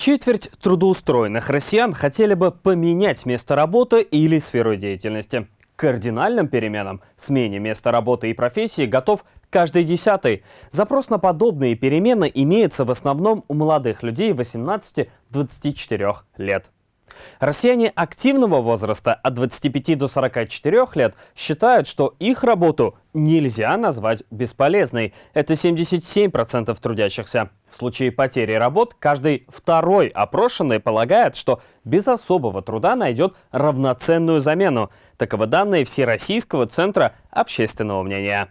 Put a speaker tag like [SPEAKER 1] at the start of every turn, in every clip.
[SPEAKER 1] Четверть трудоустроенных россиян хотели бы поменять место работы или сферу деятельности. К кардинальным переменам, смене места работы и профессии готов каждый десятый. Запрос на подобные перемены имеется в основном у молодых людей 18-24 лет. Россияне активного возраста от 25 до 44 лет считают, что их работу нельзя назвать бесполезной. Это 77% трудящихся. В случае потери работ каждый второй опрошенный полагает, что без особого труда найдет равноценную замену. Таковы данные Всероссийского центра общественного мнения.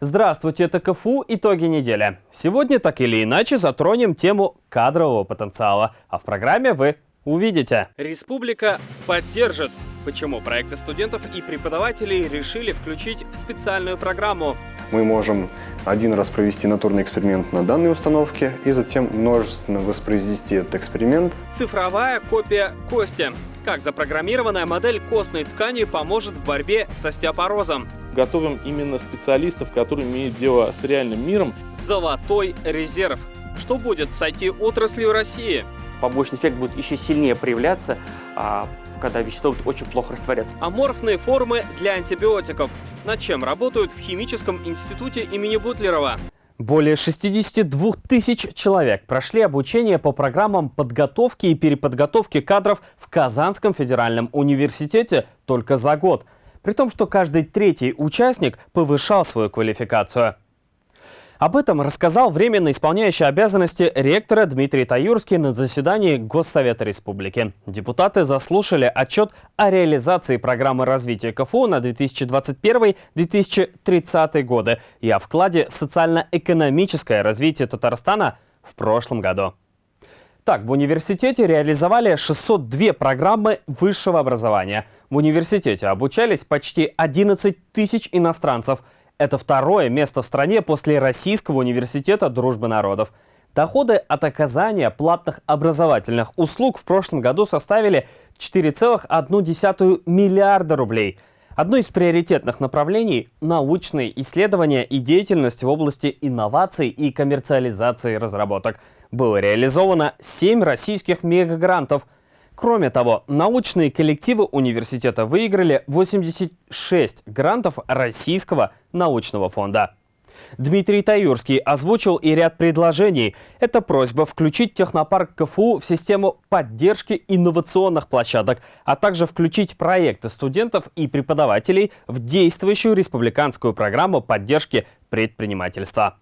[SPEAKER 1] Здравствуйте, это КФУ «Итоги недели». Сегодня так или иначе затронем тему кадрового потенциала, а в программе вы Увидите. Республика поддержит. Почему проекты студентов и преподавателей решили включить в специальную программу?
[SPEAKER 2] Мы можем один раз провести натурный эксперимент на данной установке и затем множественно воспроизвести этот эксперимент.
[SPEAKER 1] Цифровая копия кости. Как запрограммированная модель костной ткани поможет в борьбе с остеопорозом?
[SPEAKER 3] Готовим именно специалистов, которые имеют дело с реальным миром.
[SPEAKER 1] Золотой резерв. Что будет с IT-отраслью России?
[SPEAKER 4] Побочный эффект будет еще сильнее проявляться, а, когда вещество будет очень плохо растворяться.
[SPEAKER 1] Аморфные формы для антибиотиков. Над чем работают в Химическом институте имени Бутлерова? Более 62 тысяч человек прошли обучение по программам подготовки и переподготовки кадров в Казанском федеральном университете только за год. При том, что каждый третий участник повышал свою квалификацию. Об этом рассказал временно исполняющий обязанности ректора Дмитрий Таюрский на заседании Госсовета Республики. Депутаты заслушали отчет о реализации программы развития КФУ на 2021-2030 годы и о вкладе в социально-экономическое развитие Татарстана в прошлом году. Так, в университете реализовали 602 программы высшего образования. В университете обучались почти 11 тысяч иностранцев – это второе место в стране после Российского университета дружбы народов. Доходы от оказания платных образовательных услуг в прошлом году составили 4,1 миллиарда рублей. Одно из приоритетных направлений – научные исследования и деятельность в области инноваций и коммерциализации разработок. Было реализовано 7 российских мегагрантов – Кроме того, научные коллективы университета выиграли 86 грантов Российского научного фонда. Дмитрий Таюрский озвучил и ряд предложений. Это просьба включить технопарк КФУ в систему поддержки инновационных площадок, а также включить проекты студентов и преподавателей в действующую республиканскую программу поддержки предпринимательства.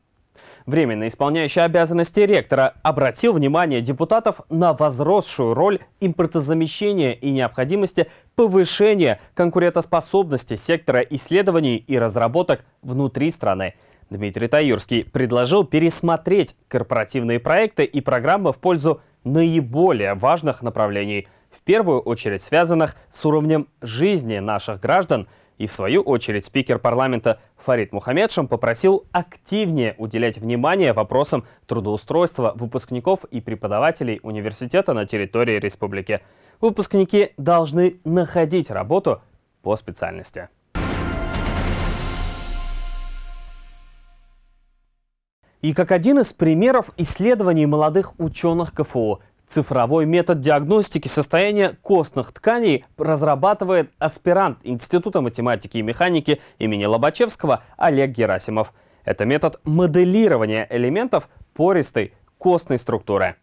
[SPEAKER 1] Временно исполняющий обязанности ректора обратил внимание депутатов на возросшую роль импортозамещения и необходимости повышения конкурентоспособности сектора исследований и разработок внутри страны. Дмитрий Таюрский предложил пересмотреть корпоративные проекты и программы в пользу наиболее важных направлений, в первую очередь связанных с уровнем жизни наших граждан – и в свою очередь спикер парламента Фарид Мухаммедшин попросил активнее уделять внимание вопросам трудоустройства выпускников и преподавателей университета на территории республики. Выпускники должны находить работу по специальности. И как один из примеров исследований молодых ученых КФУ, Цифровой метод диагностики состояния костных тканей разрабатывает аспирант Института математики и механики имени Лобачевского Олег Герасимов. Это метод моделирования элементов пористой костной структуры.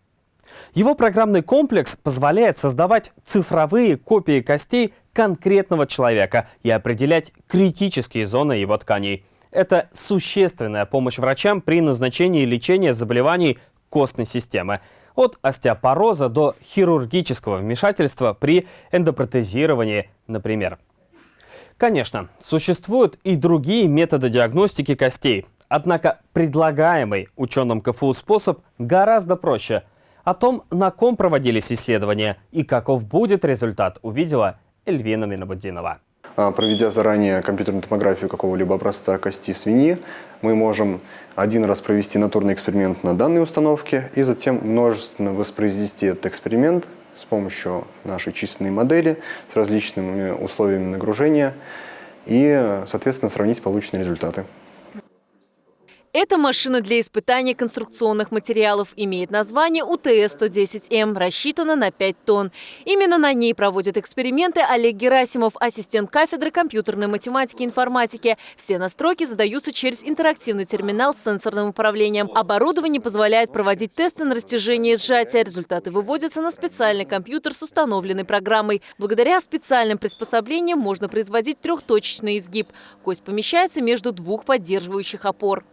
[SPEAKER 1] Его программный комплекс позволяет создавать цифровые копии костей конкретного человека и определять критические зоны его тканей. Это существенная помощь врачам при назначении лечения заболеваний костной системы от остеопороза до хирургического вмешательства при эндопротезировании, например. Конечно, существуют и другие методы диагностики костей, однако предлагаемый ученым КФУ способ гораздо проще. О том, на ком проводились исследования и каков будет результат, увидела Эльвина Минобудинова.
[SPEAKER 2] А, проведя заранее компьютерную томографию какого-либо образца кости свиньи, мы можем один раз провести натурный эксперимент на данной установке и затем множественно воспроизвести этот эксперимент с помощью нашей численной модели с различными условиями нагружения и, соответственно, сравнить полученные результаты.
[SPEAKER 5] Эта машина для испытания конструкционных материалов имеет название УТС-110М, рассчитана на 5 тонн. Именно на ней проводят эксперименты Олег Герасимов, ассистент кафедры компьютерной математики и информатики. Все настройки задаются через интерактивный терминал с сенсорным управлением. Оборудование позволяет проводить тесты на растяжение и сжатие. Результаты выводятся на специальный компьютер с установленной программой. Благодаря специальным приспособлениям можно производить трехточечный изгиб. Кость помещается между двух поддерживающих опор.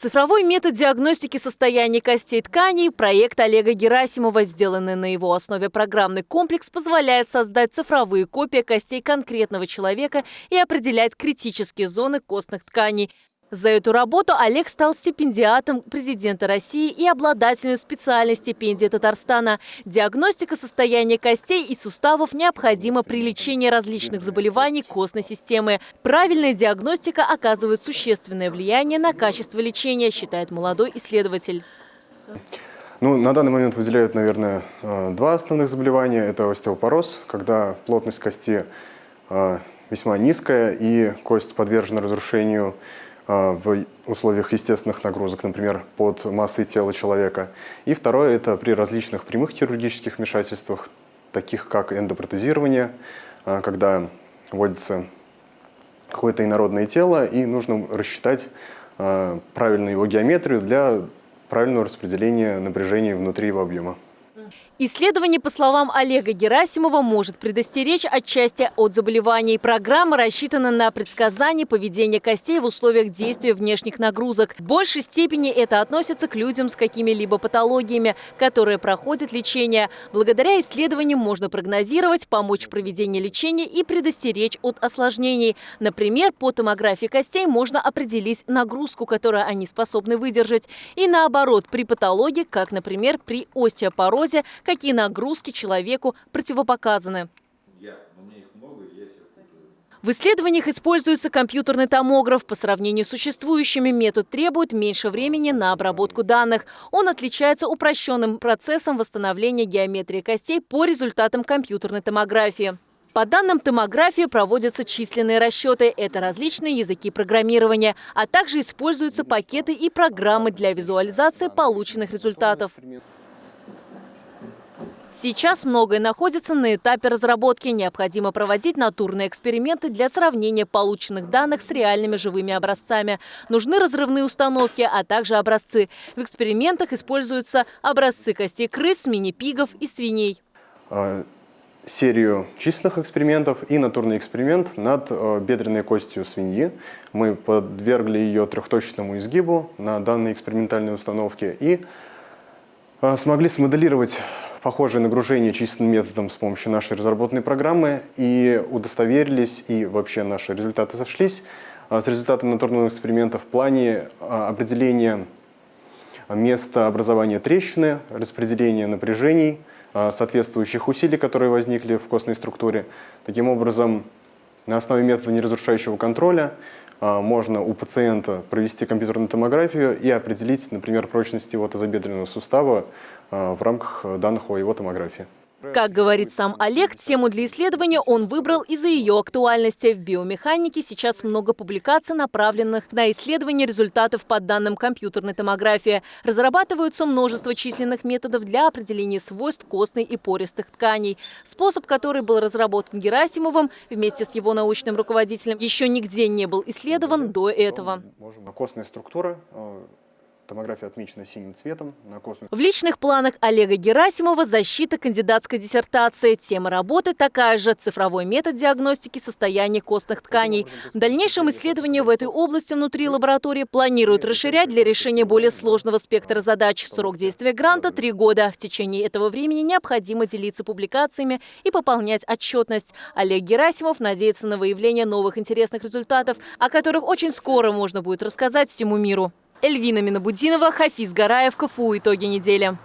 [SPEAKER 5] Цифровой метод диагностики состояния костей тканей – проект Олега Герасимова, сделанный на его основе. Программный комплекс, позволяет создать цифровые копии костей конкретного человека и определять критические зоны костных тканей – за эту работу Олег стал стипендиатом президента России и обладателем специальной стипендии Татарстана. Диагностика состояния костей и суставов необходима при лечении различных заболеваний костной системы. Правильная диагностика оказывает существенное влияние на качество лечения, считает молодой исследователь.
[SPEAKER 2] Ну, на данный момент выделяют, наверное, э, два основных заболевания. Это остеопороз, когда плотность кости э, весьма низкая и кость подвержена разрушению в условиях естественных нагрузок, например, под массой тела человека. И второе – это при различных прямых хирургических вмешательствах, таких как эндопротезирование, а, когда вводится какое-то инородное тело, и нужно рассчитать а, правильную его геометрию для правильного распределения напряжения внутри его объема.
[SPEAKER 5] Исследование, по словам Олега Герасимова, может предостеречь отчасти от заболеваний. Программа рассчитана на предсказание поведения костей в условиях действия внешних нагрузок. В большей степени это относится к людям с какими-либо патологиями, которые проходят лечение. Благодаря исследованиям можно прогнозировать, помочь в проведении лечения и предостеречь от осложнений. Например, по томографии костей можно определить нагрузку, которую они способны выдержать. И наоборот, при патологии, как, например, при остеопорозе, какие нагрузки человеку противопоказаны. В исследованиях используется компьютерный томограф. По сравнению с существующими метод требует меньше времени на обработку данных. Он отличается упрощенным процессом восстановления геометрии костей по результатам компьютерной томографии. По данным томографии проводятся численные расчеты. Это различные языки программирования, а также используются пакеты и программы для визуализации полученных результатов. Сейчас многое находится на этапе разработки. Необходимо проводить натурные эксперименты для сравнения полученных данных с реальными живыми образцами. Нужны разрывные установки, а также образцы. В экспериментах используются образцы костей крыс, мини-пигов и свиней.
[SPEAKER 2] А, серию численных экспериментов и натурный эксперимент над э, бедренной костью свиньи. Мы подвергли ее трехточному изгибу на данной экспериментальной установке и э, смогли смоделировать похожее нагружение численным методом с помощью нашей разработанной программы и удостоверились, и вообще наши результаты сошлись а, с результатами натурного эксперимента в плане а, определения места образования трещины, распределения напряжений, а, соответствующих усилий, которые возникли в костной структуре. Таким образом, на основе метода неразрушающего контроля можно у пациента провести компьютерную томографию и определить, например, прочность его тазобедренного сустава в рамках данных о его томографии.
[SPEAKER 5] Как говорит сам Олег, тему для исследования он выбрал из-за ее актуальности. В биомеханике сейчас много публикаций, направленных на исследование результатов по данным компьютерной томографии. Разрабатываются множество численных методов для определения свойств костной и пористых тканей. Способ, который был разработан Герасимовым вместе с его научным руководителем, еще нигде не был исследован до этого.
[SPEAKER 2] Костная структура э, Томография отмечена синим цветом на космос.
[SPEAKER 5] В личных планах Олега Герасимова защита кандидатской диссертации. Тема работы такая же – цифровой метод диагностики состояния костных тканей. В дальнейшем исследования в этой области внутри лаборатории планируют расширять для решения более сложного спектра задач. Срок действия гранта – три года. В течение этого времени необходимо делиться публикациями и пополнять отчетность. Олег Герасимов надеется на выявление новых интересных результатов, о которых очень скоро можно будет рассказать всему миру. Эльвина Минобудинова, Хафиз Гараев, КФУ. Итоги недели.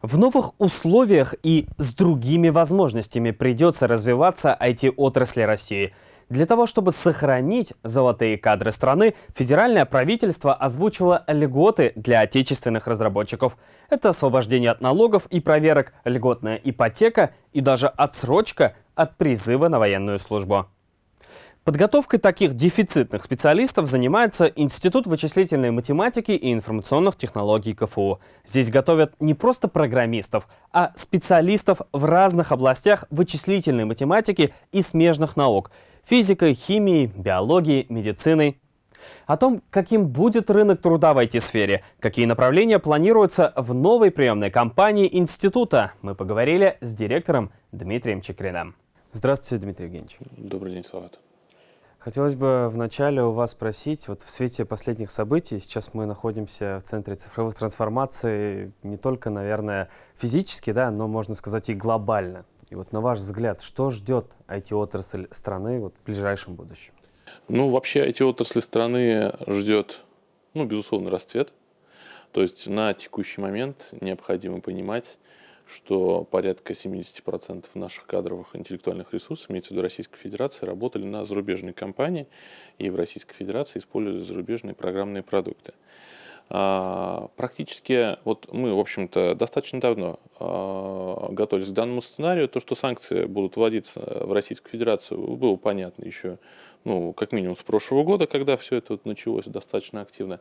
[SPEAKER 1] В новых условиях и с другими возможностями придется развиваться IT-отрасли России. Для того, чтобы сохранить золотые кадры страны, федеральное правительство озвучило льготы для отечественных разработчиков. Это освобождение от налогов и проверок, льготная ипотека и даже отсрочка от призыва на военную службу. Подготовкой таких дефицитных специалистов занимается Институт вычислительной математики и информационных технологий КФУ. Здесь готовят не просто программистов, а специалистов в разных областях вычислительной математики и смежных наук – физикой, химией, биологией, медициной. О том, каким будет рынок труда в IT-сфере, какие направления планируются в новой приемной кампании института, мы поговорили с директором Дмитрием Чекриным. Здравствуйте, Дмитрий Евгеньевич.
[SPEAKER 3] Добрый день, Салат.
[SPEAKER 1] Хотелось бы вначале у вас спросить, вот в свете последних событий, сейчас мы находимся в центре цифровых трансформаций не только, наверное, физически, да, но, можно сказать, и глобально. И вот на ваш взгляд, что ждет IT-отрасль страны вот, в ближайшем будущем?
[SPEAKER 3] Ну, вообще IT-отрасль страны ждет, ну, безусловно, расцвет. То есть на текущий момент необходимо понимать, что порядка 70% наших кадровых интеллектуальных ресурсов, имеется в виду Российской Федерации, работали на зарубежные компании, и в Российской Федерации использовали зарубежные программные продукты. А, практически, вот мы, в общем-то, достаточно давно а, готовились к данному сценарию. То, что санкции будут вводиться в Российскую Федерацию, было понятно еще, ну, как минимум с прошлого года, когда все это вот началось достаточно активно.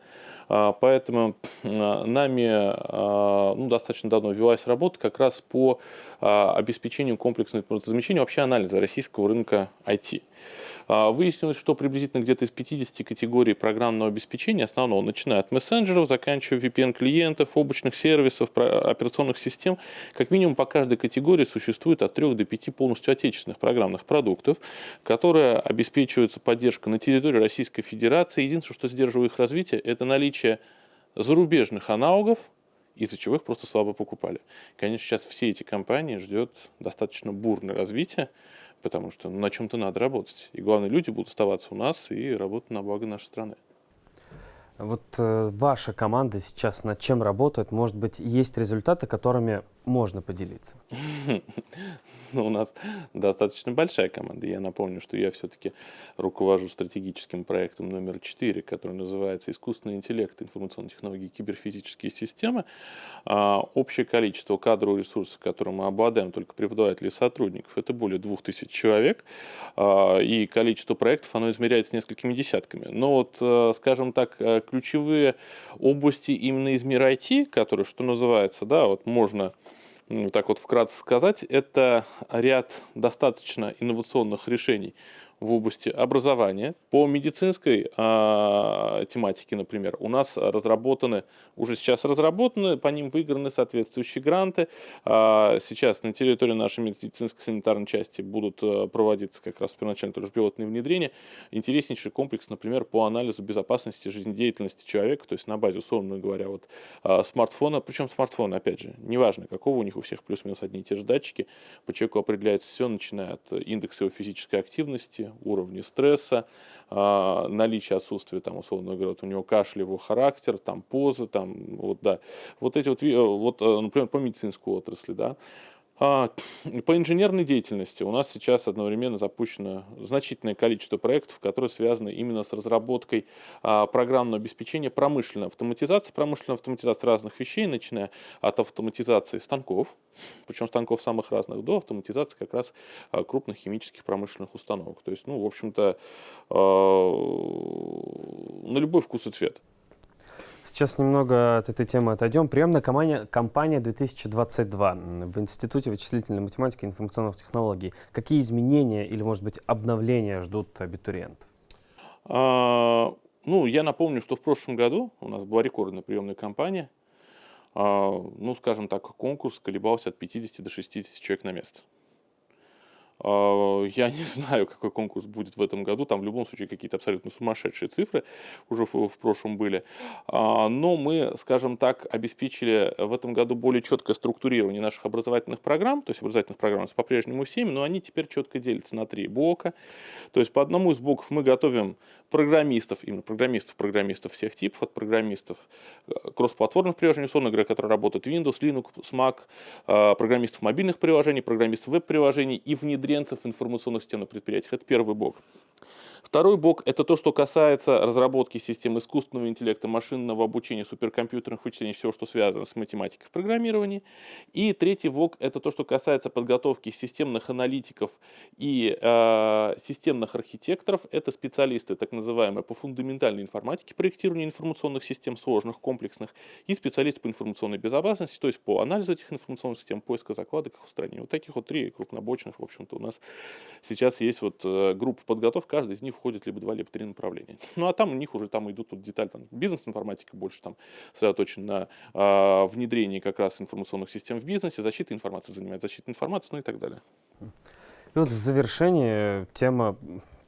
[SPEAKER 3] А, поэтому нами ну, достаточно давно велась работа как раз по обеспечению комплексного импортозамещения, вообще анализа российского рынка IT. Выяснилось, что приблизительно где-то из 50 категорий программного обеспечения основного, начиная от мессенджеров, заканчивая VPN-клиентов, облачных сервисов, операционных систем, как минимум по каждой категории существует от 3 до 5 полностью отечественных программных продуктов, которые обеспечиваются поддержкой на территории Российской Федерации. Единственное, что сдерживает их развитие, это наличие зарубежных аналогов, из-за чего их просто слабо покупали. Конечно, сейчас все эти компании ждет достаточно бурное развитие, потому что на чем-то надо работать. И главное, люди будут оставаться у нас и работать на благо нашей страны.
[SPEAKER 1] Вот э, ваша команда сейчас над чем работает? Может быть, есть результаты, которыми можно поделиться?
[SPEAKER 3] Ну, у нас достаточно большая команда. Я напомню, что я все-таки руковожу стратегическим проектом номер 4, который называется «Искусственный интеллект, информационные технологии и киберфизические системы». А, общее количество кадровых ресурсов, которым мы обладаем, только преподавателей и сотрудников, это более 2000 человек. А, и количество проектов, оно измеряется несколькими десятками. Но вот, э, скажем так, э, ключевые области именно из мира IT, которые, что называется, да, вот можно так вот вкратце сказать, это ряд достаточно инновационных решений в области образования. По медицинской э, тематике, например, у нас разработаны, уже сейчас разработаны, по ним выиграны соответствующие гранты. Э, сейчас на территории нашей медицинской санитарной части будут э, проводиться как раз первоначально тоже пилотные внедрения. Интереснейший комплекс, например, по анализу безопасности жизнедеятельности человека, то есть на базе, условно говоря, вот э, смартфона, причем смартфон, опять же, неважно какого, у них у всех плюс-минус одни и те же датчики, по человеку определяется все, начиная от индекса его физической активности, уровне стресса, а, наличие отсутствия, там, условно говоря, вот у него кашлевый характер, там, позы, там, вот, да, вот эти вот, вот, э, например, по медицинской отрасли, да, по инженерной деятельности у нас сейчас одновременно запущено значительное количество проектов, которые связаны именно с разработкой а, программного обеспечения промышленной автоматизации, промышленной автоматизации разных вещей, начиная от автоматизации станков, причем станков самых разных, до автоматизации как раз а, крупных химических промышленных установок. То есть, ну, в общем-то, на любой вкус и цвет.
[SPEAKER 1] Сейчас немного от этой темы отойдем. Приемная кампания, кампания 2022 в Институте вычислительной математики и информационных технологий. Какие изменения или, может быть, обновления ждут абитуриентов?
[SPEAKER 3] А, ну, я напомню, что в прошлом году у нас была рекордная приемная кампания. А, ну, скажем так, конкурс колебался от 50 до 60 человек на место. А, я не знаю, какой конкурс будет в этом году. Там в любом случае какие-то абсолютно сумасшедшие цифры уже в, прошлом были. А, но мы, скажем так, обеспечили в этом году более четкое структурирование наших образовательных программ. То есть образовательных программ по-прежнему 7, но они теперь четко делятся на три блока. То есть по одному из блоков мы готовим программистов, именно программистов, программистов всех типов, от программистов э, кроссплатформных приложений, условно говоря, которые работают Windows, Linux, Mac, э, программистов мобильных приложений, программистов веб-приложений и внедренцев информационных систем на предприятиях. Это первый блок. Второй блок – это то, что касается разработки систем искусственного интеллекта, машинного обучения, суперкомпьютерных вычислений, всего, что связано с математикой в программировании. И третий блок – это то, что касается подготовки системных аналитиков и э, системных архитекторов. Это специалисты, так называемые, по фундаментальной информатике, проектирования информационных систем сложных, комплексных, и специалисты по информационной безопасности, то есть по анализу этих информационных систем, поиска закладок, их устранения. Вот таких вот три крупнобочных, в общем-то, у нас сейчас есть вот э, группа подготовки, каждый из них входит либо два, либо три направления. Ну а там у них уже там идут вот деталь, там бизнес-информатика больше там сосредоточен на э, внедрении как раз информационных систем в бизнесе, защита информации занимает защита информации, ну и так далее.
[SPEAKER 1] И вот в завершении тема,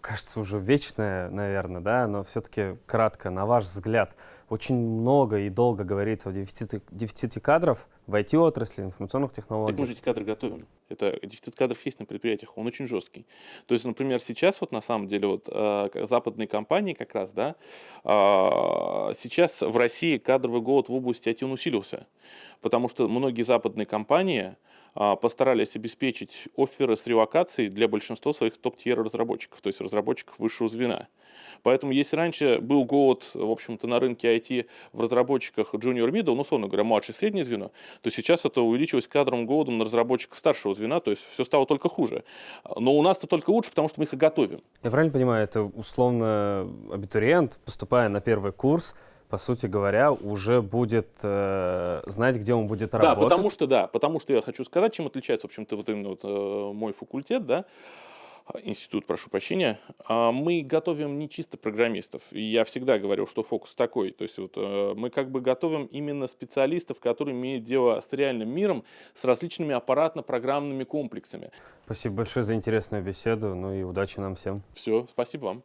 [SPEAKER 1] кажется, уже вечная, наверное, да, но все-таки кратко, на ваш взгляд, очень много и долго говорится о дефиците, дефиците кадров в IT-отрасли, информационных технологиях.
[SPEAKER 3] Так мы же эти кадры готовим. Это дефицит кадров есть на предприятиях, он очень жесткий. То есть, например, сейчас вот на самом деле вот э, западные компании как раз, да, э, сейчас в России кадровый голод в области IT усилился, потому что многие западные компании э, постарались обеспечить оферы с релокацией для большинства своих топ-тьер разработчиков, то есть разработчиков высшего звена. Поэтому если раньше был голод, в общем-то, на рынке IT в разработчиках junior middle, ну, условно говоря, младшее среднее звено, то сейчас это увеличилось кадровым голодом на разработчиков старшего звена, то есть все стало только хуже. Но у нас это только лучше, потому что мы их и готовим.
[SPEAKER 1] Я правильно понимаю, это условно абитуриент, поступая на первый курс, по сути говоря, уже будет э, знать, где он будет работать.
[SPEAKER 3] Да, потому что, да, потому что я хочу сказать, чем отличается, в общем-то, вот именно вот, э, мой факультет, да, институт, прошу прощения, а мы готовим не чисто программистов. Я всегда говорил, что фокус такой. То есть вот э, мы как бы готовим именно специалистов, которые имеют дело с реальным миром, с различными аппаратно-программными комплексами.
[SPEAKER 1] Спасибо большое за интересную беседу. Ну и удачи нам всем.
[SPEAKER 3] Все, спасибо вам.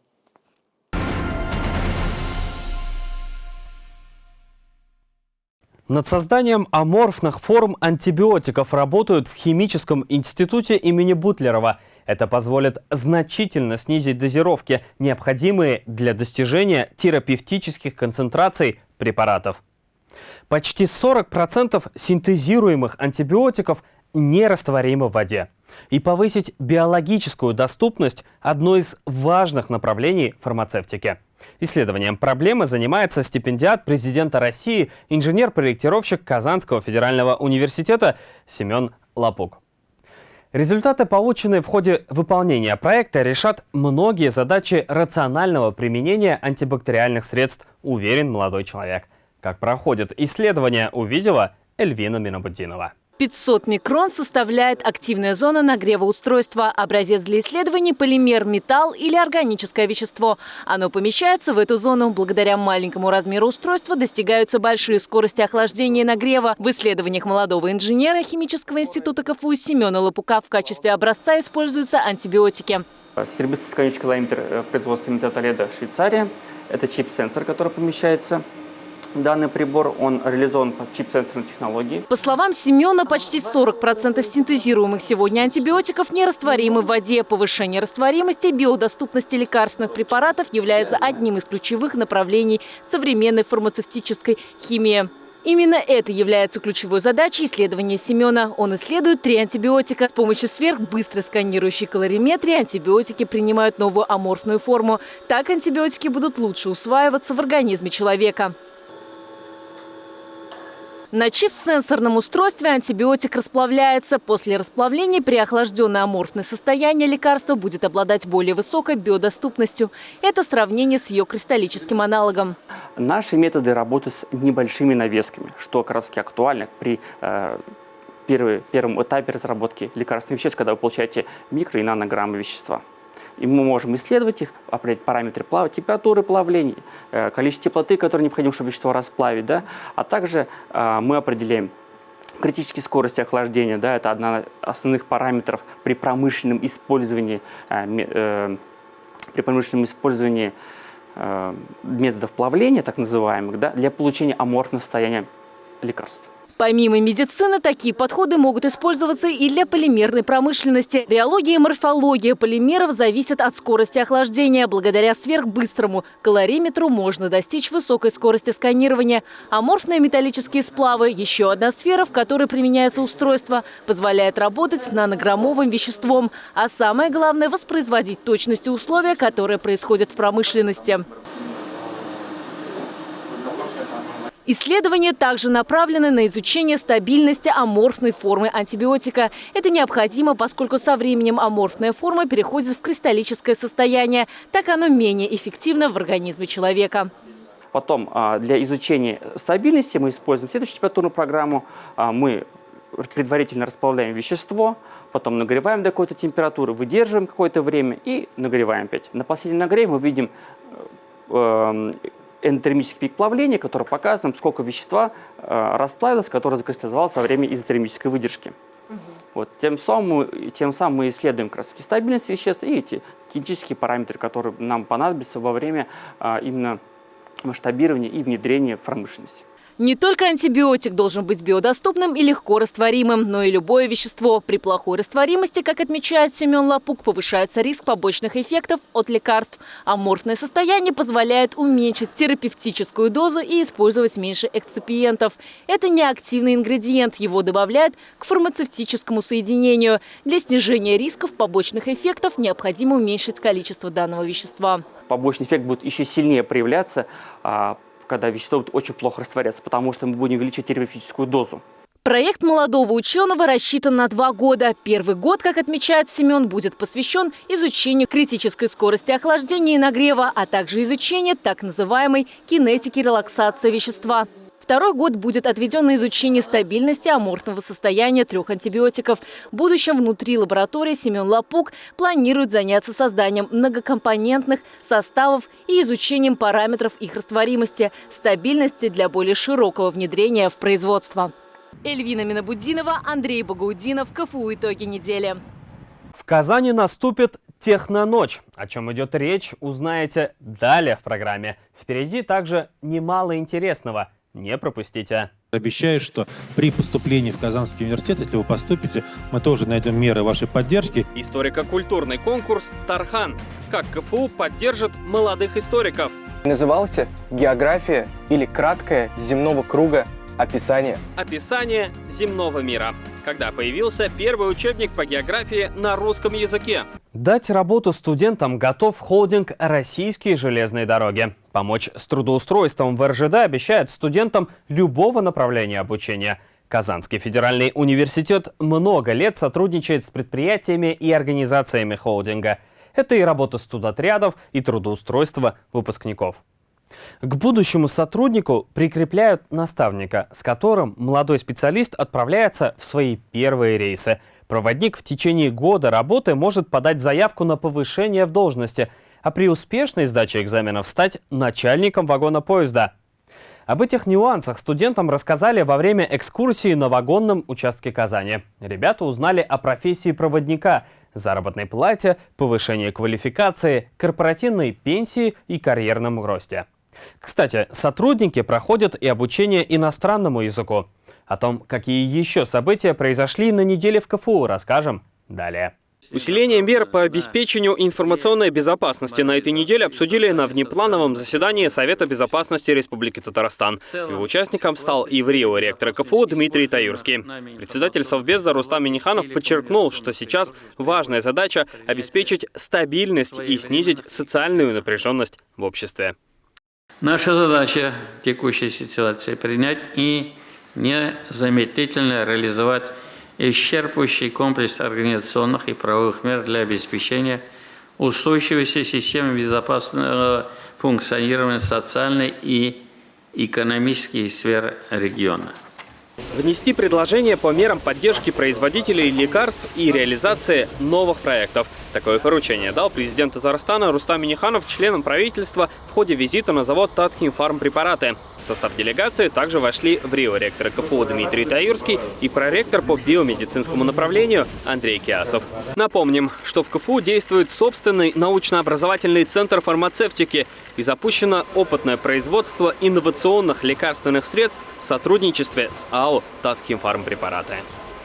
[SPEAKER 1] Над созданием аморфных форм антибиотиков работают в Химическом институте имени Бутлерова. Это позволит значительно снизить дозировки, необходимые для достижения терапевтических концентраций препаратов. Почти 40% синтезируемых антибиотиков нерастворимы в воде. И повысить биологическую доступность – одно из важных направленний фармацевтики. Исследованием проблемы занимается стипендиат президента России, инженер-проектировщик Казанского федерального университета Семен Лапук. Результаты, полученные в ходе выполнения проекта, решат многие задачи рационального применения антибактериальных средств, уверен молодой человек. Как проходит исследование, увидела Эльвина Минабуддинова.
[SPEAKER 5] 500 микрон составляет активная зона нагрева устройства. Образец для исследований – полимер, металл или органическое вещество. Оно помещается в эту зону. Благодаря маленькому размеру устройства достигаются большие скорости охлаждения и нагрева. В исследованиях молодого инженера химического института КФУ Семена Лопука в качестве образца используются антибиотики.
[SPEAKER 4] Серебристый конечный километр производства метатоледа Швейцария. Это чип-сенсор, который помещается Данный прибор, он реализован по чип-сенсорной технологии.
[SPEAKER 5] По словам Семена, почти 40% синтезируемых сегодня антибиотиков нерастворимы в воде. Повышение растворимости и биодоступности лекарственных препаратов является одним из ключевых направлений современной фармацевтической химии. Именно это является ключевой задачей исследования Семена. Он исследует три антибиотика. С помощью сверхбыстрой сканирующей калориметрии антибиотики принимают новую аморфную форму. Так антибиотики будут лучше усваиваться в организме человека. На чип-сенсорном устройстве антибиотик расплавляется. После расплавления при охлажденное аморфное состояние лекарства будет обладать более высокой биодоступностью. Это сравнение с ее кристаллическим аналогом.
[SPEAKER 4] Наши методы работы с небольшими навесками, что как раз актуально при э, первый, первом этапе разработки лекарственных веществ, когда вы получаете микро- и нанограммы вещества. И мы можем исследовать их, определять параметры плава, температуры плавления, э, количество теплоты, которое необходимо, чтобы вещество расплавить. Да? А также э, мы определяем критические скорости охлаждения. Да? Это одна из основных параметров при промышленном использовании, э, при промышленном использовании методов плавления, так называемых, да, для получения аморфного состояния лекарств.
[SPEAKER 5] Помимо медицины, такие подходы могут использоваться и для полимерной промышленности. Реология и морфология полимеров зависят от скорости охлаждения. Благодаря сверхбыстрому калориметру можно достичь высокой скорости сканирования. Аморфные металлические сплавы – еще одна сфера, в которой применяется устройство, позволяет работать с нанограммовым веществом. А самое главное – воспроизводить точности условия, которые происходят в промышленности. Исследования также направлены на изучение стабильности аморфной формы антибиотика. Это необходимо, поскольку со временем аморфная форма переходит в кристаллическое состояние. Так оно менее эффективно в организме человека.
[SPEAKER 4] Потом а, для изучения стабильности мы используем следующую температурную программу. А, мы предварительно расплавляем вещество, потом нагреваем до какой-то температуры, выдерживаем какое-то время и нагреваем опять. На последнем нагреве мы видим э, эндотермический пик плавления, который показывает, сколько вещества э, расплавилось, которое закристаллизовалось во время изотермической выдержки. Угу. Вот, тем, самым, тем самым мы исследуем как раз стабильность веществ и эти кинетические параметры, которые нам понадобятся во время э, именно масштабирования и внедрения в промышленность.
[SPEAKER 5] Не только антибиотик должен быть биодоступным и легко растворимым, но и любое вещество. При плохой растворимости, как отмечает Семен Лапук, повышается риск побочных эффектов от лекарств. Аморфное состояние позволяет уменьшить терапевтическую дозу и использовать меньше эксципиентов. Это не активный ингредиент, его добавляют к фармацевтическому соединению. Для снижения рисков побочных эффектов необходимо уменьшить количество данного вещества.
[SPEAKER 4] Побочный эффект будет еще сильнее проявляться а, когда вещество будет очень плохо растворяться, потому что мы будем увеличивать терапевтическую дозу.
[SPEAKER 5] Проект молодого ученого рассчитан на два года. Первый год, как отмечает Семен, будет посвящен изучению критической скорости охлаждения и нагрева, а также изучению так называемой кинетики релаксации вещества. Второй год будет отведен на изучение стабильности аморфного состояния трех антибиотиков. В будущем внутри лаборатории Семен Лапук планирует заняться созданием многокомпонентных составов и изучением параметров их растворимости, стабильности для более широкого внедрения в производство. Эльвина Минабудинова, Андрей Багаудинов, КФУ «Итоги недели».
[SPEAKER 1] В Казани наступит Техноночь. О чем идет речь, узнаете далее в программе. Впереди также немало интересного – не пропустите.
[SPEAKER 6] Обещаю, что при поступлении в Казанский университет, если вы поступите, мы тоже найдем меры вашей поддержки.
[SPEAKER 1] Историко-культурный конкурс «Тархан». Как КФУ поддержит молодых историков.
[SPEAKER 7] Назывался «География» или «Краткое земного круга описание».
[SPEAKER 1] Описание земного мира когда появился первый учебник по географии на русском языке. Дать работу студентам готов холдинг «Российские железные дороги». Помочь с трудоустройством в РЖД обещает студентам любого направления обучения. Казанский федеральный университет много лет сотрудничает с предприятиями и организациями холдинга. Это и работа студотрядов, и трудоустройство выпускников. К будущему сотруднику прикрепляют наставника, с которым молодой специалист отправляется в свои первые рейсы. Проводник в течение года работы может подать заявку на повышение в должности, а при успешной сдаче экзаменов стать начальником вагона поезда. Об этих нюансах студентам рассказали во время экскурсии на вагонном участке Казани. Ребята узнали о профессии проводника, заработной плате, повышении квалификации, корпоративной пенсии и карьерном росте. Кстати, сотрудники проходят и обучение иностранному языку. О том, какие еще события произошли на неделе в КФУ, расскажем далее. Усиление мер по обеспечению информационной безопасности на этой неделе обсудили на внеплановом заседании Совета безопасности Республики Татарстан. Его участником стал и в Рио ректор КФУ Дмитрий Таюрский. Председатель Совбезда Рустам Миниханов подчеркнул, что сейчас важная задача – обеспечить стабильность и снизить социальную напряженность в обществе.
[SPEAKER 8] Наша задача в текущей ситуации принять и незамедлительно реализовать исчерпывающий комплекс организационных и правовых мер для обеспечения устойчивости системы безопасного функционирования социальной и экономической сфер региона.
[SPEAKER 1] Внести предложение по мерам поддержки производителей лекарств и реализации новых проектов. Такое поручение дал президент Татарстана Рустам Миниханов членам правительства в ходе визита на завод Татхим Фармпрепараты. В состав делегации также вошли в Рио ректор КФУ Дмитрий Таюрский и проректор по биомедицинскому направлению Андрей Киасов. Напомним, что в КФУ действует собственный научно-образовательный центр фармацевтики и запущено опытное производство инновационных лекарственных средств в сотрудничестве с АО каналу Татхимфармпрепараты.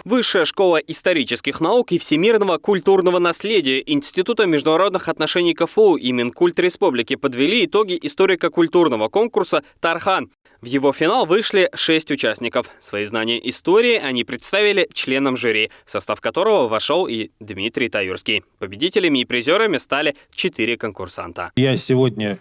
[SPEAKER 1] Высшая школа исторических наук и всемирного культурного наследия Института международных отношений КФУ и Минкульт Республики подвели итоги историко-культурного конкурса «Тархан». В его финал вышли шесть участников. Свои знания истории они представили членам жюри, в состав которого вошел и Дмитрий Таюрский. Победителями и призерами стали четыре конкурсанта.
[SPEAKER 6] Я сегодня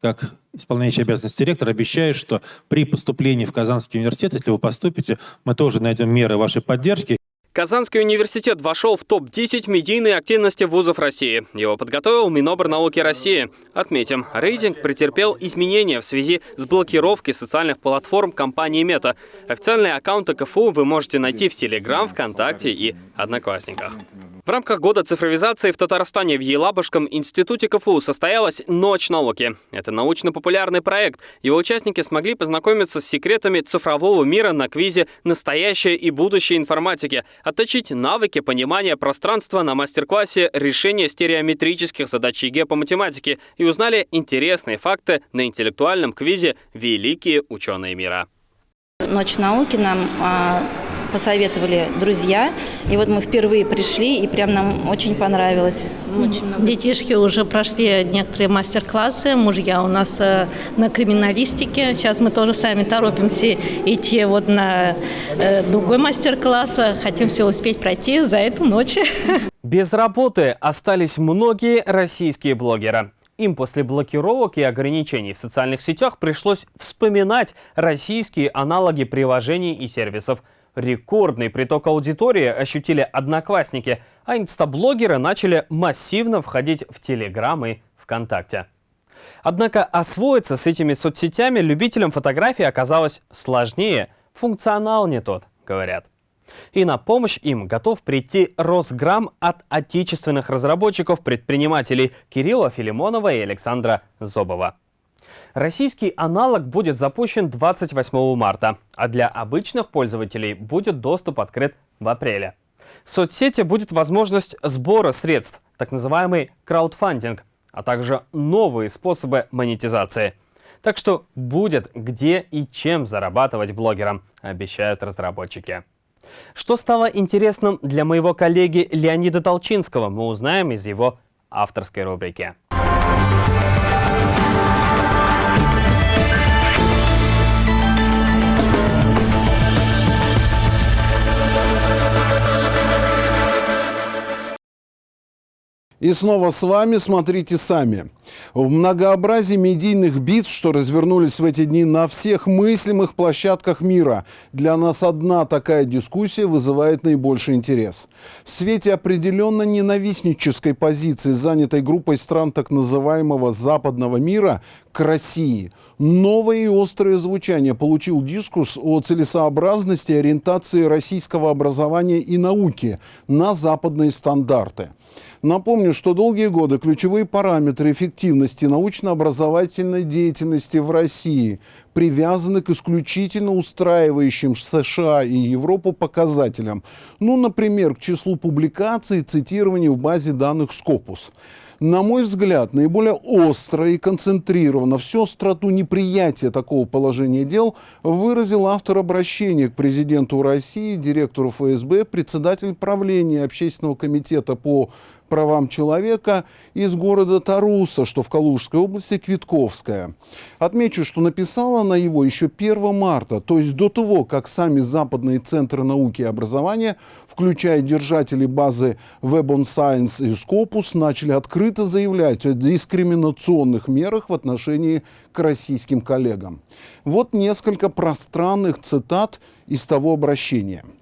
[SPEAKER 6] как исполняющий обязанности директора, обещаю, что при поступлении в Казанский университет, если вы поступите, мы тоже найдем меры вашей поддержки.
[SPEAKER 1] Казанский университет вошел в топ-10 медийной активности вузов России. Его подготовил Минобр-науки России. Отметим, рейтинг претерпел изменения в связи с блокировкой социальных платформ компании Мета. Официальные аккаунты КФУ вы можете найти в Телеграм, ВКонтакте и Одноклассниках. В рамках года цифровизации в Татарстане в Елабужском институте КФУ состоялась «Ночь науки». Это научно-популярный проект. Его участники смогли познакомиться с секретами цифрового мира на квизе «Настоящее и будущее информатики», отточить навыки понимания пространства на мастер-классе решения стереометрических задач ЕГЭ по математике и узнали интересные факты на интеллектуальном квизе «Великие ученые мира».
[SPEAKER 9] Ночь науки нам а, посоветовали друзья. И вот мы впервые пришли, и прям нам очень понравилось.
[SPEAKER 10] Очень много. Детишки уже прошли некоторые мастер-классы, мужья у нас э, на криминалистике. Сейчас мы тоже сами торопимся идти вот на э, другой мастер-класс. Хотим все успеть пройти за эту ночь.
[SPEAKER 1] Без работы остались многие российские блогеры. Им после блокировок и ограничений в социальных сетях пришлось вспоминать российские аналоги приложений и сервисов – Рекордный приток аудитории ощутили одноклассники, а инстаблогеры начали массивно входить в Телеграм и ВКонтакте. Однако освоиться с этими соцсетями любителям фотографий оказалось сложнее. Функционал не тот, говорят. И на помощь им готов прийти Росграм от отечественных разработчиков-предпринимателей Кирилла Филимонова и Александра Зобова. Российский аналог будет запущен 28 марта, а для обычных пользователей будет доступ открыт в апреле. В соцсети будет возможность сбора средств, так называемый краудфандинг, а также новые способы монетизации. Так что будет где и чем зарабатывать блогерам, обещают разработчики. Что стало интересным для моего коллеги Леонида Толчинского, мы узнаем из его авторской рубрики.
[SPEAKER 11] И снова с вами «Смотрите сами». В многообразии медийных битв, что развернулись в эти дни на всех мыслимых площадках мира, для нас одна такая дискуссия вызывает наибольший интерес. В свете определенно ненавистнической позиции, занятой группой стран так называемого западного мира к России, новое и острое звучание получил дискурс о целесообразности ориентации российского образования и науки на западные стандарты. Напомню, что долгие годы ключевые параметры эффективности научно-образовательной деятельности в России привязаны к исключительно устраивающим США и Европу показателям. Ну, например, к числу публикаций и цитирований в базе данных Scopus. На мой взгляд, наиболее остро и концентрированно всю остроту неприятия такого положения дел выразил автор обращения к президенту России, директору ФСБ, председатель правления Общественного комитета по правам человека из города Таруса, что в Калужской области, Квитковская. Отмечу, что написала она его еще 1 марта, то есть до того, как сами западные центры науки и образования, включая держатели базы Web on Science и Scopus, начали открыто заявлять о дискриминационных мерах в отношении к российским коллегам. Вот несколько пространных цитат из того обращения –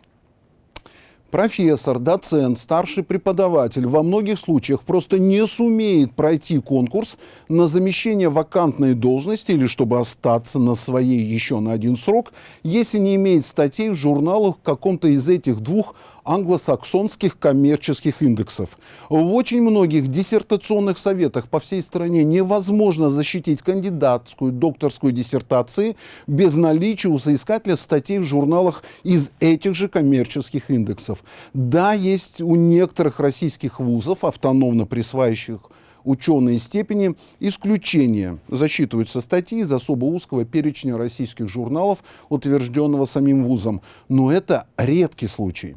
[SPEAKER 11] профессор, доцент, старший преподаватель во многих случаях просто не сумеет пройти конкурс на замещение вакантной должности или чтобы остаться на своей еще на один срок, если не имеет статей в журналах в каком-то из этих двух англосаксонских коммерческих индексов. В очень многих диссертационных советах по всей стране невозможно защитить кандидатскую, докторскую диссертации без наличия у соискателя статей в журналах из этих же коммерческих индексов. Да, есть у некоторых российских вузов, автономно присваивающих ученые степени исключения. Засчитываются статьи из особо узкого перечня российских журналов, утвержденного самим вузом. Но это редкий случай.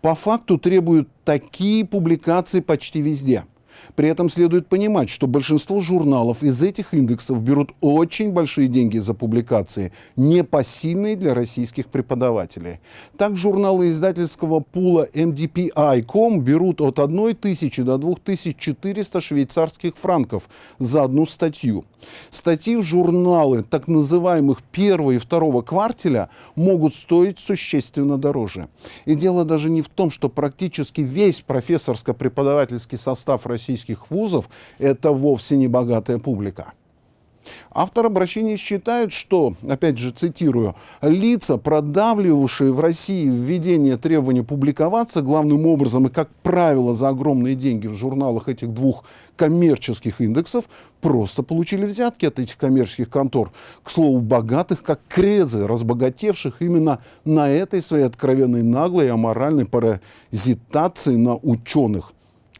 [SPEAKER 11] По факту требуют такие публикации почти везде – при этом следует понимать, что большинство журналов из этих индексов берут очень большие деньги за публикации, непосильные для российских преподавателей. Так журналы издательского пула MDPI.com берут от 1 тысячи до 2400 швейцарских франков за одну статью. Статьи в журналы так называемых первого и второго квартеля могут стоить существенно дороже. И дело даже не в том, что практически весь профессорско-преподавательский состав российских российских вузов это вовсе не богатая публика. Автор обращения считает, что, опять же цитирую, лица, продавливавшие в России введение требования публиковаться главным образом и, как правило, за огромные деньги в журналах этих двух коммерческих индексов, просто получили взятки от этих коммерческих контор. К слову, богатых, как крезы, разбогатевших именно на этой своей откровенной наглой и аморальной паразитации на ученых.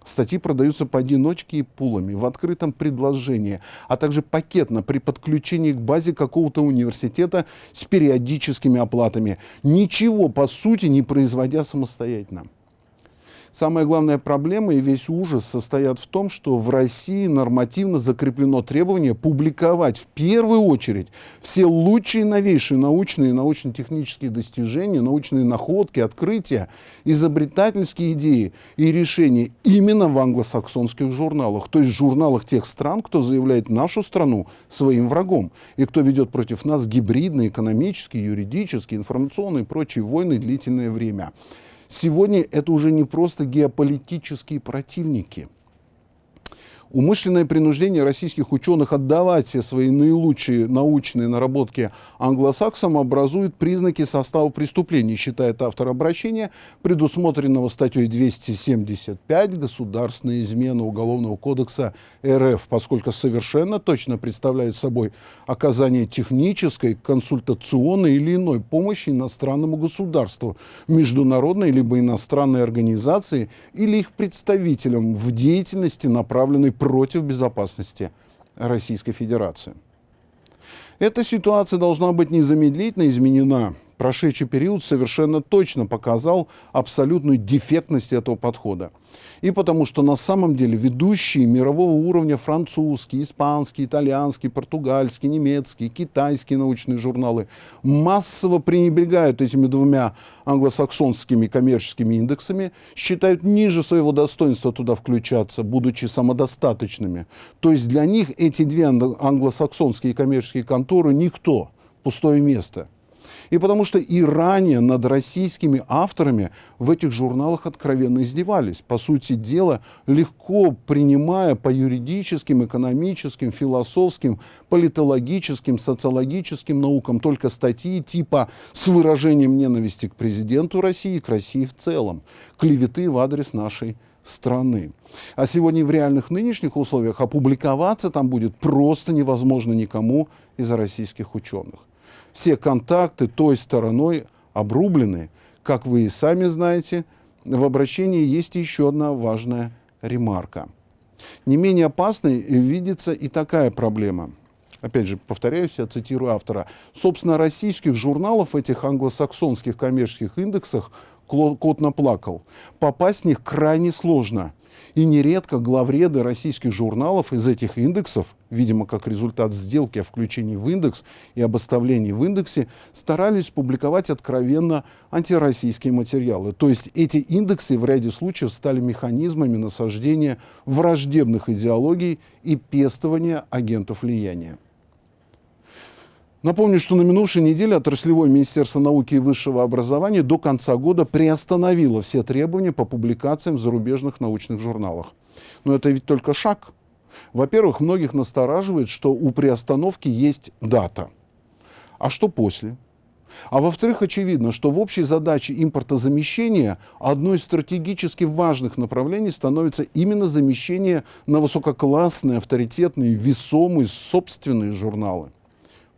[SPEAKER 11] Статьи продаются поодиночке и пулами, в открытом предложении, а также пакетно при подключении к базе какого-то университета с периодическими оплатами, ничего по сути не производя самостоятельно. Самая главная проблема и весь ужас состоят в том, что в России нормативно закреплено требование публиковать в первую очередь все лучшие новейшие научные и научно-технические достижения, научные находки, открытия, изобретательские идеи и решения именно в англосаксонских журналах, то есть журналах тех стран, кто заявляет нашу страну своим врагом и кто ведет против нас гибридные, экономические, юридические, информационные и прочие войны длительное время. Сегодня это уже не просто геополитические противники – Умышленное принуждение российских ученых отдавать все свои наилучшие научные наработки англосаксам образует признаки состава преступлений, считает автор обращения, предусмотренного статьей 275 «Государственная измена Уголовного кодекса РФ», поскольку совершенно точно представляет собой оказание технической, консультационной или иной помощи иностранному государству, международной либо иностранной организации или их представителям в деятельности, направленной против безопасности Российской Федерации. Эта ситуация должна быть незамедлительно изменена прошедший период совершенно точно показал абсолютную дефектность этого подхода. И потому что на самом деле ведущие мирового уровня французские, испанские, итальянские, португальские, немецкие, китайские научные журналы массово пренебрегают этими двумя англосаксонскими коммерческими индексами, считают ниже своего достоинства туда включаться, будучи самодостаточными. То есть для них эти две англосаксонские коммерческие конторы никто, пустое место – и потому что и ранее над российскими авторами в этих журналах откровенно издевались. По сути дела, легко принимая по юридическим, экономическим, философским, политологическим, социологическим наукам только статьи типа с выражением ненависти к президенту России и к России в целом, клеветы в адрес нашей страны. А сегодня в реальных нынешних условиях опубликоваться там будет просто невозможно никому из российских ученых все контакты той стороной обрублены. Как вы и сами знаете, в обращении есть еще одна важная ремарка. Не менее опасной видится и такая проблема. Опять же, повторяюсь, я цитирую автора. Собственно, российских журналов, этих англосаксонских коммерческих индексах, кот наплакал. Попасть в них крайне сложно – и нередко главреды российских журналов из этих индексов, видимо, как результат сделки о включении в индекс и об оставлении в индексе, старались публиковать откровенно антироссийские материалы. То есть эти индексы в ряде случаев стали механизмами насаждения враждебных идеологий и пестования агентов влияния. Напомню, что на минувшей неделе отраслевое Министерство науки и высшего образования до конца года приостановило все требования по публикациям в зарубежных научных журналах. Но это ведь только шаг. Во-первых, многих настораживает, что у приостановки есть дата. А что после? А во-вторых, очевидно, что в общей задаче импортозамещения одной из стратегически важных направлений становится именно замещение на высококлассные, авторитетные, весомые собственные журналы.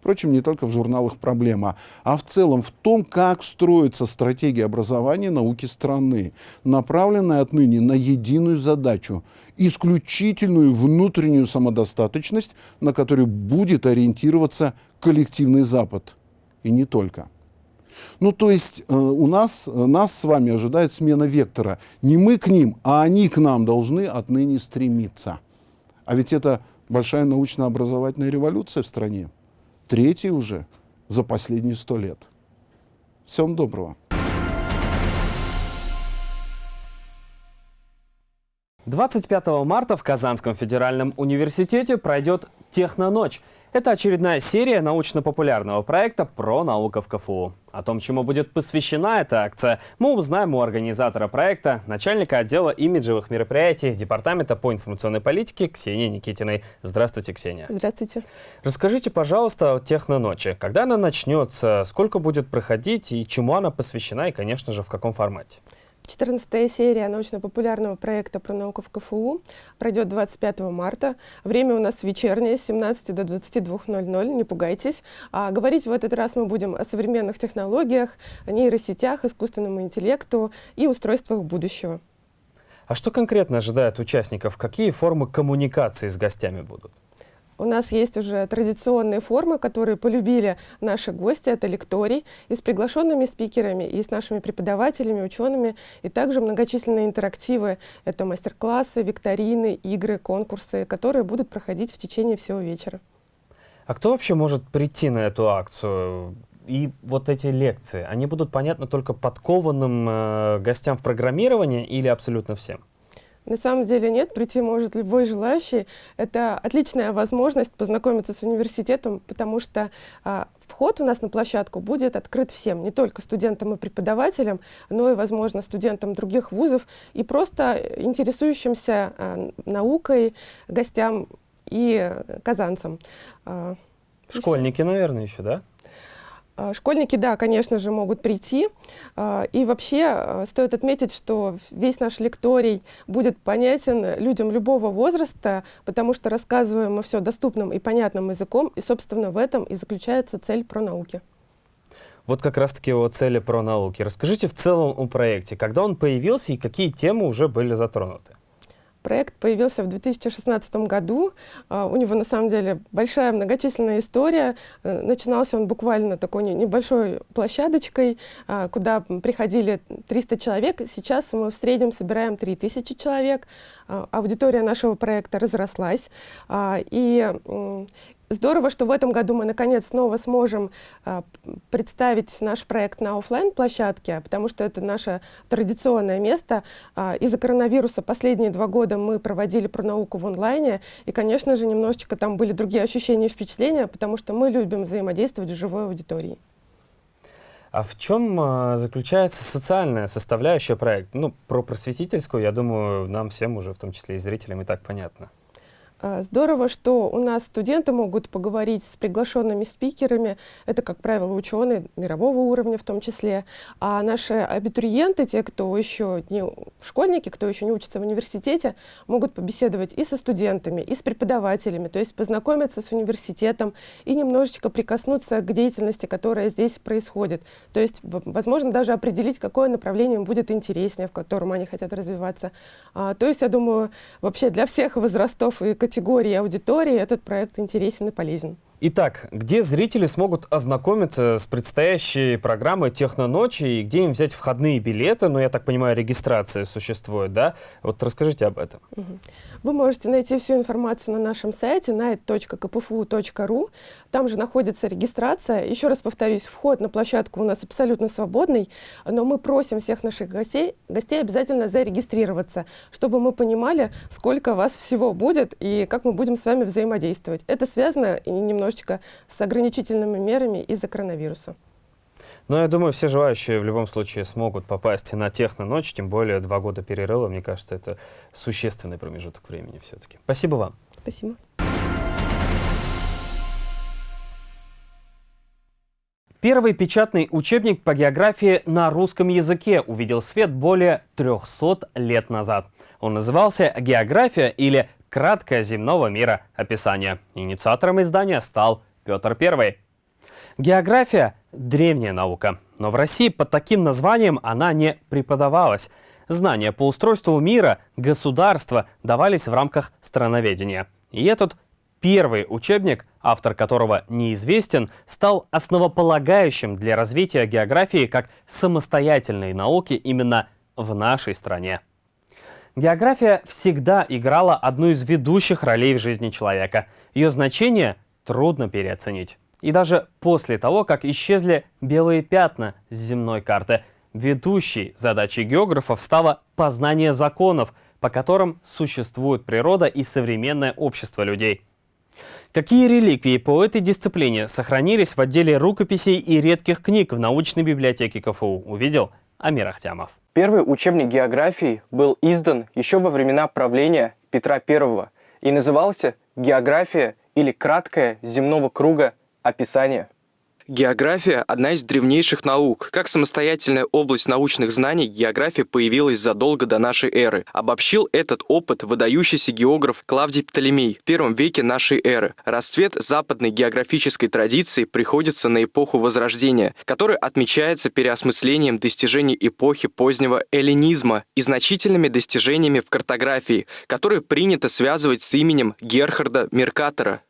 [SPEAKER 11] Впрочем, не только в журналах «Проблема», а в целом в том, как строится стратегия образования науки страны, направленная отныне на единую задачу – исключительную внутреннюю самодостаточность, на которую будет ориентироваться коллективный Запад. И не только. Ну, то есть э, у нас, э, нас с вами ожидает смена вектора. Не мы к ним, а они к нам должны отныне стремиться. А ведь это большая научно-образовательная революция в стране третий уже за последние сто лет. Всем доброго.
[SPEAKER 1] Двадцать пятого марта в Казанском федеральном университете пройдет «Техноночь». Это очередная серия научно-популярного проекта про науку в КФУ. О том, чему будет посвящена эта акция, мы узнаем у организатора проекта, начальника отдела имиджевых мероприятий Департамента по информационной политике Ксении Никитиной. Здравствуйте, Ксения.
[SPEAKER 12] Здравствуйте.
[SPEAKER 1] Расскажите, пожалуйста, о Техноночи. Когда она начнется, сколько будет проходить и чему она посвящена и, конечно же, в каком формате?
[SPEAKER 12] 14 серия научно-популярного проекта про науку в КФУ пройдет 25 марта. Время у нас вечернее, с 17 до 22.00, не пугайтесь. А говорить в этот раз мы будем о современных технологиях, о нейросетях, искусственном интеллекту и устройствах будущего.
[SPEAKER 1] А что конкретно ожидает участников? Какие формы коммуникации с гостями будут?
[SPEAKER 12] У нас есть уже традиционные формы, которые полюбили наши гости. Это лекторий и с приглашенными спикерами, и с нашими преподавателями, учеными, и также многочисленные интерактивы. Это мастер-классы, викторины, игры, конкурсы, которые будут проходить в течение всего вечера.
[SPEAKER 1] А кто вообще может прийти на эту акцию? И вот эти лекции, они будут понятны только подкованным э, гостям в программировании или абсолютно всем?
[SPEAKER 12] На самом деле нет, прийти может любой желающий. Это отличная возможность познакомиться с университетом, потому что а, вход у нас на площадку будет открыт всем, не только студентам и преподавателям, но и, возможно, студентам других вузов и просто интересующимся а, наукой гостям и казанцам.
[SPEAKER 1] А, Школьники, наверное, еще, да?
[SPEAKER 12] А, школьники, да, конечно же, могут прийти. А, и вообще а, стоит отметить, что весь наш лекторий будет понятен людям любого возраста, потому что рассказываем мы все доступным и понятным языком, и, собственно, в этом и заключается цель про науки.
[SPEAKER 1] Вот как раз-таки о цели про науки. Расскажите в целом о проекте, когда он появился и какие темы уже были затронуты.
[SPEAKER 12] Проект появился в 2016 году. А, у него на самом деле большая многочисленная история. Э, начинался он буквально такой небольшой площадочкой, а, куда приходили 300 человек. Сейчас мы в среднем собираем 3000 человек. А, аудитория нашего проекта разрослась. И Здорово, что в этом году мы наконец снова сможем а, представить наш проект на офлайн площадке потому что это наше традиционное место. А, Из-за коронавируса последние два года мы проводили про науку в онлайне, и, конечно же, немножечко там были другие ощущения и впечатления, потому что мы любим взаимодействовать с живой аудиторией.
[SPEAKER 1] А в чем а, заключается социальная составляющая проекта? Ну, про просветительскую, я думаю, нам всем уже, в том числе и зрителям, и так понятно.
[SPEAKER 12] А, здорово, что у нас студенты могут поговорить с приглашенными спикерами. Это, как правило, ученые мирового уровня в том числе. А наши абитуриенты, те, кто еще не школьники, кто еще не учится в университете, могут побеседовать и со студентами, и с преподавателями, то есть познакомиться с университетом и немножечко прикоснуться к деятельности, которая здесь происходит. То есть, возможно, даже определить, какое направление им будет интереснее, в котором они хотят развиваться. А, то есть, я думаю, вообще для всех возрастов и категорий категории аудитории этот проект интересен и полезен.
[SPEAKER 1] Итак, где зрители смогут ознакомиться с предстоящей программой «Техноночи» и где им взять входные билеты? Ну, я так понимаю, регистрация существует, да? Вот расскажите об этом.
[SPEAKER 12] Вы можете найти всю информацию на нашем сайте night.kpfu.ru. Там же находится регистрация. Еще раз повторюсь, вход на площадку у нас абсолютно свободный, но мы просим всех наших гостей, гостей обязательно зарегистрироваться, чтобы мы понимали, сколько вас всего будет и как мы будем с вами взаимодействовать. Это связано немножко немножечко с ограничительными мерами из-за коронавируса.
[SPEAKER 1] Но я думаю, все желающие в любом случае смогут попасть на техно-ночь, тем более два года перерыва, мне кажется, это существенный промежуток времени все-таки. Спасибо вам.
[SPEAKER 12] Спасибо.
[SPEAKER 1] Первый печатный учебник по географии на русском языке увидел свет более 300 лет назад. Он назывался «География» или краткое земного мира описание. Инициатором издания стал Петр I. География – древняя наука, но в России под таким названием она не преподавалась. Знания по устройству мира, государства давались в рамках страноведения. И этот первый учебник, автор которого неизвестен, стал основополагающим для развития географии как самостоятельной науки именно в нашей стране. География всегда играла одну из ведущих ролей в жизни человека. Ее значение трудно переоценить. И даже после того, как исчезли белые пятна с земной карты, ведущей задачей географов стало познание законов, по которым существует природа и современное общество людей. Какие реликвии по этой дисциплине сохранились в отделе рукописей и редких книг в научной библиотеке КФУ, увидел Амир Ахтямов.
[SPEAKER 7] Первый учебник географии был издан еще во времена правления Петра I и назывался «География» или «Краткое земного круга описание». География – одна из древнейших наук. Как самостоятельная область научных знаний, география появилась задолго до нашей эры. Обобщил этот опыт выдающийся географ Клавдий Птолемей в первом веке нашей эры. Расцвет западной географической традиции приходится на эпоху Возрождения, которая отмечается переосмыслением достижений эпохи позднего эллинизма и значительными достижениями в картографии, которые принято связывать с именем Герхарда Меркатора.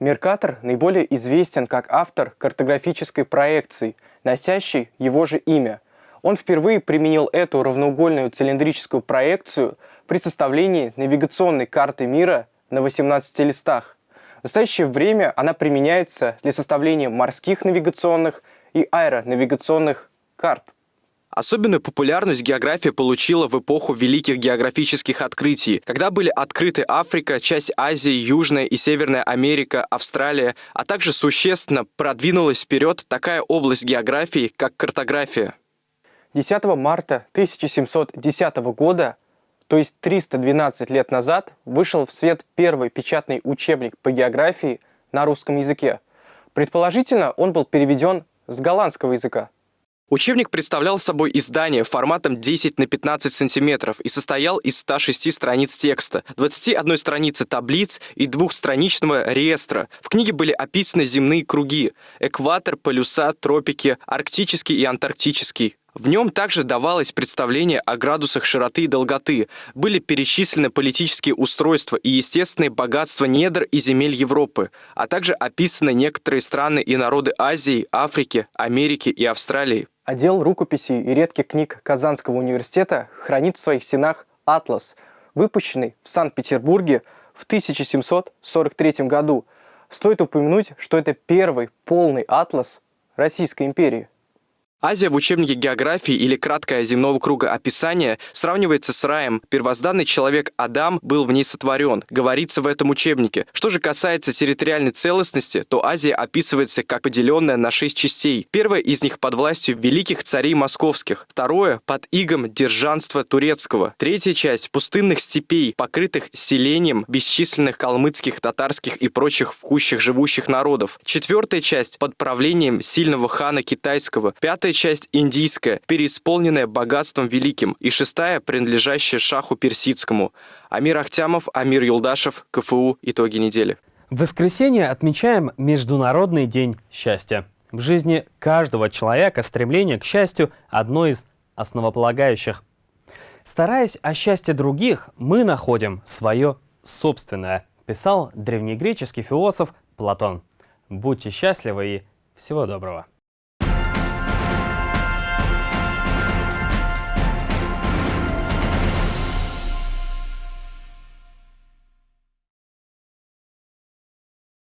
[SPEAKER 7] Меркатор наиболее известен как автор картографической проекции, носящей его же имя. Он впервые применил эту равноугольную цилиндрическую проекцию при составлении навигационной карты мира на 18 листах. В настоящее время она применяется для составления морских навигационных и аэронавигационных карт. Особенную популярность география получила в эпоху великих географических открытий, когда были открыты Африка, часть Азии, Южная и Северная Америка, Австралия, а также существенно продвинулась вперед такая область географии, как картография. 10 марта 1710 года, то есть 312 лет назад, вышел в свет первый печатный учебник по географии на русском языке. Предположительно, он был переведен с голландского языка. Учебник представлял собой издание форматом 10 на 15 сантиметров и состоял из 106 страниц текста, 21 страницы таблиц и двухстраничного реестра. В книге были описаны земные круги – экватор, полюса, тропики, арктический и антарктический. В нем также давалось представление о градусах широты и долготы, были перечислены политические устройства и естественные богатства недр и земель Европы, а также описаны некоторые страны и народы Азии, Африки, Америки и Австралии. Отдел рукописей и редких книг Казанского университета хранит в своих стенах «Атлас», выпущенный в Санкт-Петербурге в 1743 году. Стоит упомянуть, что это первый полный атлас Российской империи. Азия в учебнике географии или краткое земного круга описания сравнивается с раем. Первозданный человек Адам был в ней сотворен, говорится в этом учебнике. Что же касается территориальной целостности, то Азия описывается как поделенная на шесть частей. Первая из них под властью великих царей московских, второе под игом держанства турецкого, третья часть пустынных степей, покрытых селением бесчисленных калмыцких, татарских и прочих в живущих народов, четвертая часть под правлением сильного хана китайского, пятая Пятая часть индийская, переисполненная богатством великим, и шестая, принадлежащая шаху персидскому. Амир Ахтямов, Амир Юлдашев, КФУ. Итоги недели.
[SPEAKER 1] В воскресенье отмечаем Международный день счастья. В жизни каждого человека стремление к счастью – одно из основополагающих. Стараясь о счастье других, мы находим свое собственное, писал древнегреческий философ Платон. Будьте счастливы и всего доброго.